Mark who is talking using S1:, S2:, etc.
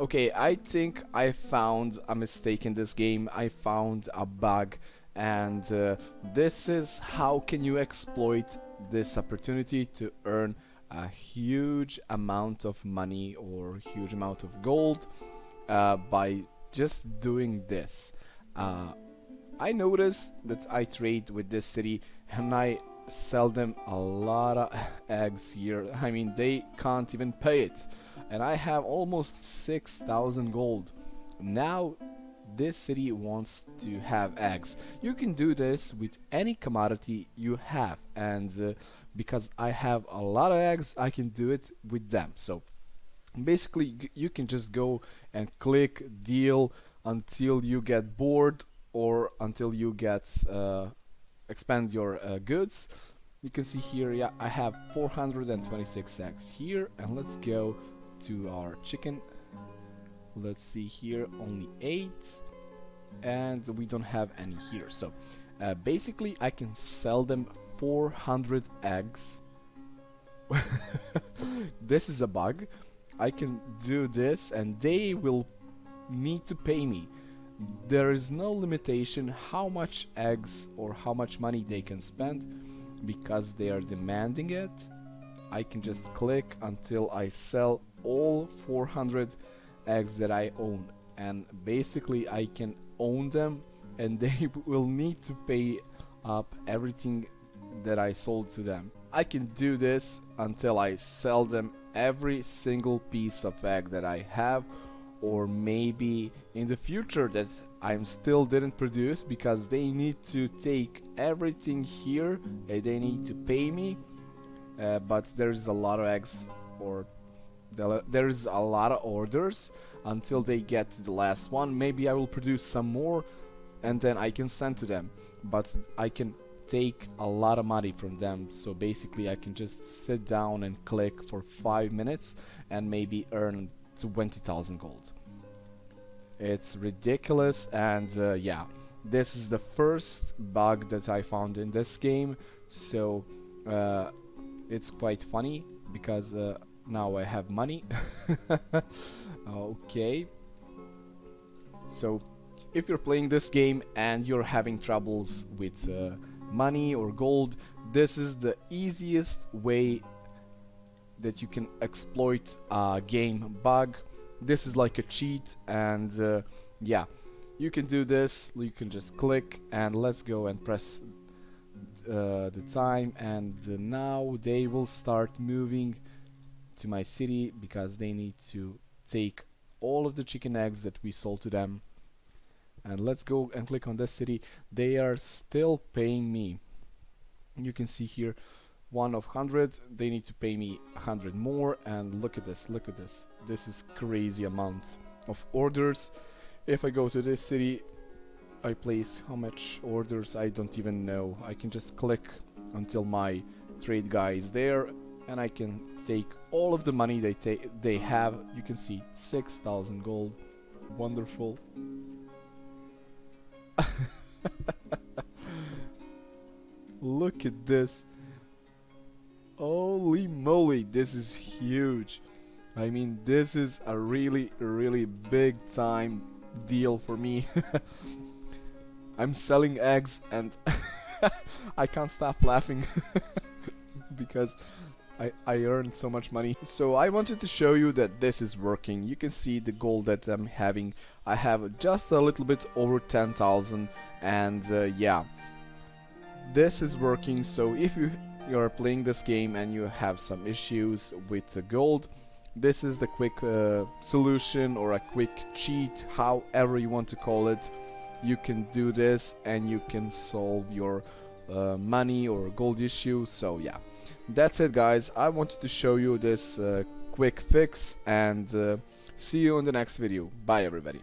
S1: Okay, I think I found a mistake in this game. I found a bug and uh, this is how can you exploit this opportunity to earn a huge amount of money or huge amount of gold uh, by just doing this. Uh, I noticed that I trade with this city and I sell them a lot of eggs here. I mean, they can't even pay it. And I have almost 6,000 gold. Now, this city wants to have eggs. You can do this with any commodity you have. And uh, because I have a lot of eggs, I can do it with them. So, basically, you can just go and click deal until you get bored or until you get uh, expand your uh, goods you can see here yeah I have 426 eggs here and let's go to our chicken. Let's see here only 8 and we don't have any here. So uh, basically I can sell them 400 eggs. This is a bug. I can do this and they will need to pay me. There is no limitation how much eggs or how much money they can spend. Because they are demanding it I can just click until I sell all 400 eggs that I own. And basically I can own them and they will need to pay up everything that I sold to them. I can do this until I sell them every single piece of egg that I have or maybe in the future that I'm still didn't produce because they need to take everything here and they need to pay me. Uh, but there's a lot of eggs or there's a lot of orders until they get the last one. Maybe I will produce some more and then I can send to them. But I can take a lot of money from them. So basically I can just sit down and click for five minutes and maybe earn 20,000 gold. It's ridiculous and uh, yeah, this is the first bug that I found in this game. So uh, it's quite funny because uh, now I have money. okay. So if you're playing this game and you're having troubles with uh, money or gold, this is the easiest way that you can exploit a game bug this is like a cheat and uh, yeah you can do this you can just click and let's go and press uh, the time and now they will start moving to my city because they need to take all of the chicken eggs that we sold to them. And let's go and click on this city. They are still paying me. You can see here one of 100 they need to pay me a 100 more. And look at this look at this. This is crazy amount of orders. If I go to this city I place how much orders? I don't even know. I can just click until my trade guy is there and I can take all of the money they take they have. You can see 6000 gold. Wonderful. Look at this. Holy moly this is huge. I mean, this is a really, really big time deal for me. I'm selling eggs and I can't stop laughing because I, I earned so much money. So I wanted to show you that this is working. You can see the gold that I'm having. I have just a little bit over 10,000 and uh, yeah. This is working so if you, you are playing this game and you have some issues with the gold this is the quick uh, solution or a quick cheat however you want to call it you can do this and you can solve your uh, money or gold issue so yeah that's it guys. I wanted to show you this uh, quick fix and uh, see you in the next video. Bye everybody